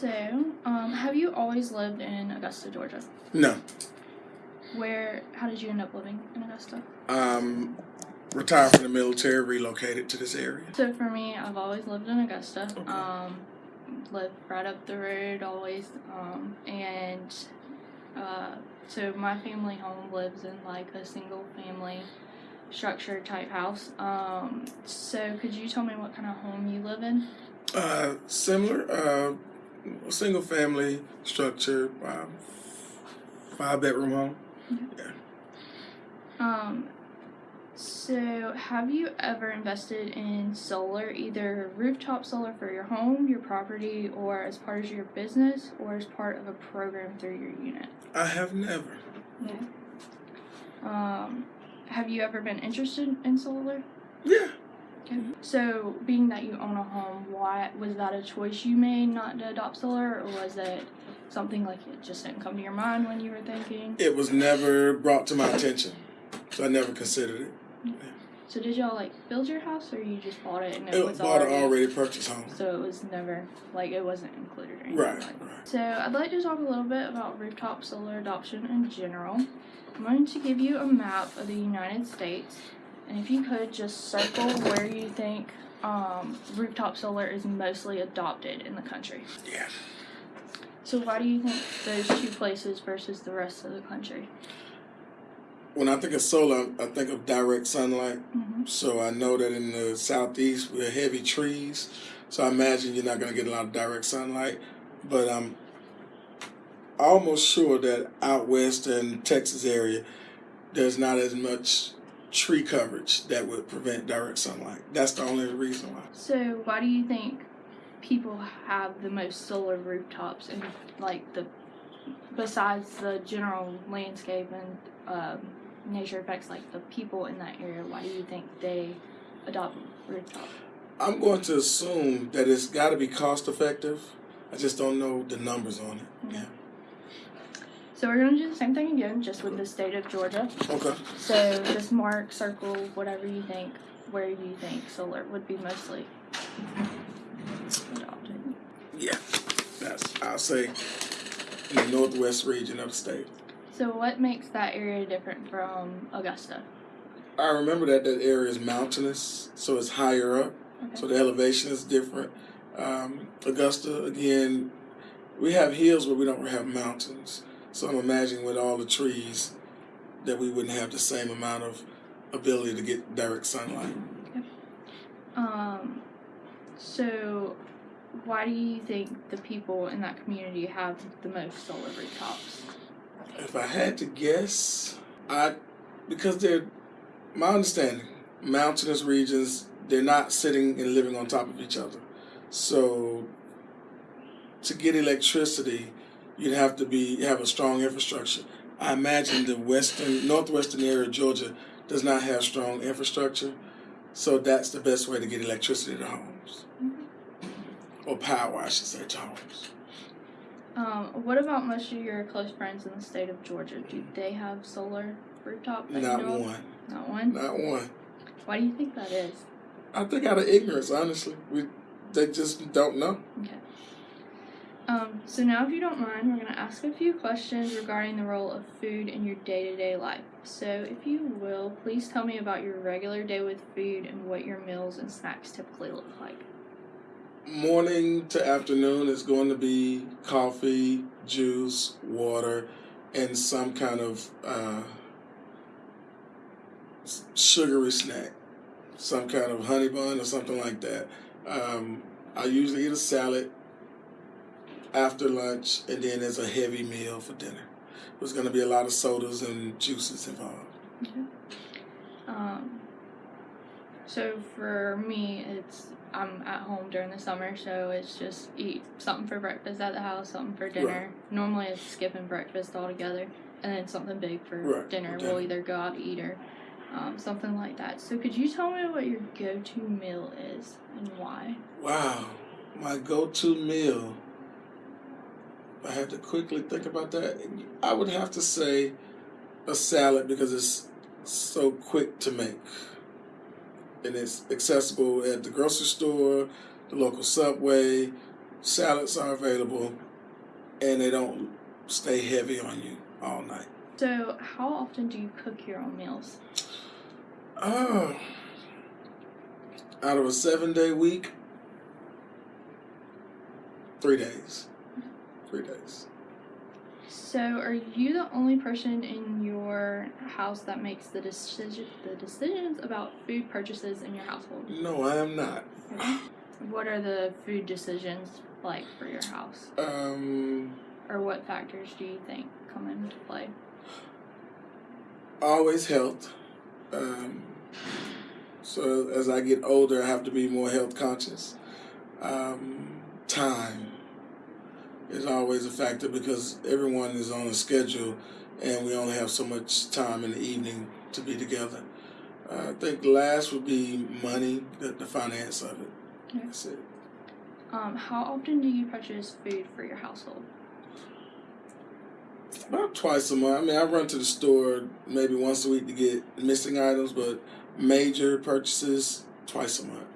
So, um, have you always lived in Augusta, Georgia? No. Where? How did you end up living in Augusta? Um, retired from the military, relocated to this area. So for me, I've always lived in Augusta. Um, lived right up the road always. Um, and uh, so my family home lives in like a single family structure type house. Um, so could you tell me what kind of home you live in? Uh, similar, uh, single family structure, um, five bedroom home. Yeah. Um, so have you ever invested in solar, either rooftop solar for your home, your property, or as part of your business, or as part of a program through your unit? I have never. Yeah. Um, have you ever been interested in solar? Yeah. Okay. So, being that you own a home, why was that a choice you made not to adopt solar, or was it something like it just didn't come to your mind when you were thinking? It was never brought to my attention, so I never considered it. So, did y'all like build your house, or you just bought it and it, It was bought already? an already purchased home. So it was never like it wasn't included or anything Right, like right. So I'd like to talk a little bit about rooftop solar adoption in general. I'm going to give you a map of the United States, and if you could just circle where you think um, rooftop solar is mostly adopted in the country. Yeah. So why do you think those two places versus the rest of the country? When I think of solar, I think of direct sunlight. Mm-hmm. So I know that in the southeast we have heavy trees. So I imagine you're not going to get a lot of direct sunlight. But I'm almost sure that out west and Texas area, there's not as much tree coverage that would prevent direct sunlight. That's the only reason why. So why do you think people have the most solar rooftops and like the besides the general landscape and um, nature effects, like the people in that area? Why do you think they adopt rooftop? I'm going to assume that it's got to be cost effective. I just don't know the numbers on it. Yeah. So we're gonna do the same thing again, just with the state of Georgia. Okay. So just mark, circle, whatever you think, where you think solar would be mostly adopted. Yeah. That's I'll say in the northwest region of the state. So what makes that area different from Augusta? I remember that that area is mountainous, so it's higher up, Okay. so the elevation is different. Um, Augusta, again, we have hills, but we don't have mountains. So I'm imagining with all the trees that we wouldn't have the same amount of ability to get direct sunlight. Um, so why do you think the people in that community have the most solar rooftops? If I had to guess, I because they're my understanding, mountainous regions, they're not sitting and living on top of each other. So to get electricity, you'd have to be have a strong infrastructure. I imagine the western northwestern area of Georgia does not have strong infrastructure, so that's the best way to get electricity to homes. Or power, I should say, to homes. Um, what about most of your close friends in the state of Georgia? Do they have solar rooftop? Not know of? one. Not one. Not one. Why do you think that is? I think out of ignorance, honestly. We they just don't know. Okay. Um, so now, if you don't mind, we're going to ask a few questions regarding the role of food in your day-to-day life. So, if you will, please tell me about your regular day with food and what your meals and snacks typically look like. Morning to afternoon is going to be coffee, juice, water, and some kind of uh, sugary snack, some kind of honey bun or something like that. Um, I usually eat a salad after lunch, and then there's a heavy meal for dinner. There's going to be a lot of sodas and juices involved. Um, so for me, it's I'm at home during the summer, so it's just eat something for breakfast at the house, something for dinner. Normally, it's skipping breakfast altogether, and then something big for Right, dinner. for We'll either go out to eat or um, something like that. So could you tell me what your go-to meal is and why? Wow, my go-to meal. I had to quickly think about that, I would have to say a salad because it's so quick to make. And it's accessible at the grocery store, the local subway, salads are available, and they don't stay heavy on you all night. So, how often do you cook your own meals? Oh, out of a seven day week, three days. Three days. So, are you the only person in your house that makes the decision the decisions about food purchases in your household? No, I am not. What are the food decisions like for your house? Um, Or what factors do you think come into play? always health. Um, so as I get older, I have to be more health conscious. Um, time is always a factor because everyone is on a schedule, and we only have so much time in the evening to be together. Uh, I think last would be money, the, the finance of it. Okay. That's it. Um, how often do you purchase food for your household? About twice a month. I mean, I run to the store maybe once a week to get missing items, but major purchases twice a month.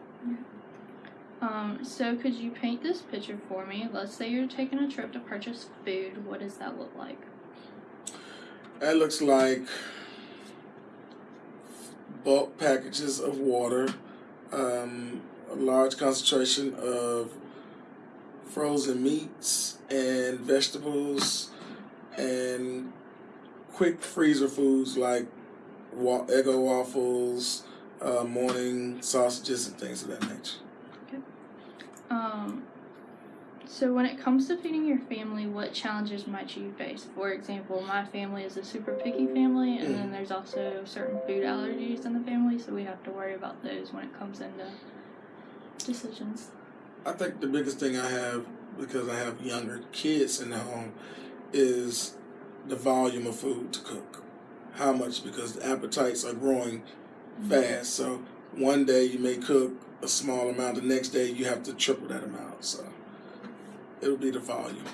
Um, so could you paint this picture for me? Let's say you're taking a trip to purchase food. What does that look like? That looks like bulk packages of water, um, a large concentration of frozen meats and vegetables, and quick freezer foods like wa- Eggo waffles, uh, morning sausages, and things of that nature. Um, so when it comes to feeding your family, what challenges might you face? For example, my family is a super picky family, and then there's also certain food allergies in the family, so we have to worry about those when it comes into decisions. I think the biggest thing I have because I have younger kids in the home is the volume of food to cook. How much? Because the appetites are growing fast. So one day you may cook a small amount, the next day you have to triple that amount. So it'll be the volume.